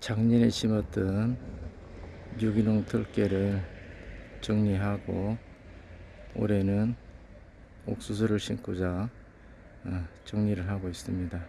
작년에 심었던 유기농 들깨를 정리하고 올해는 옥수수를 심고자 어, 정리를 하고 있습니다.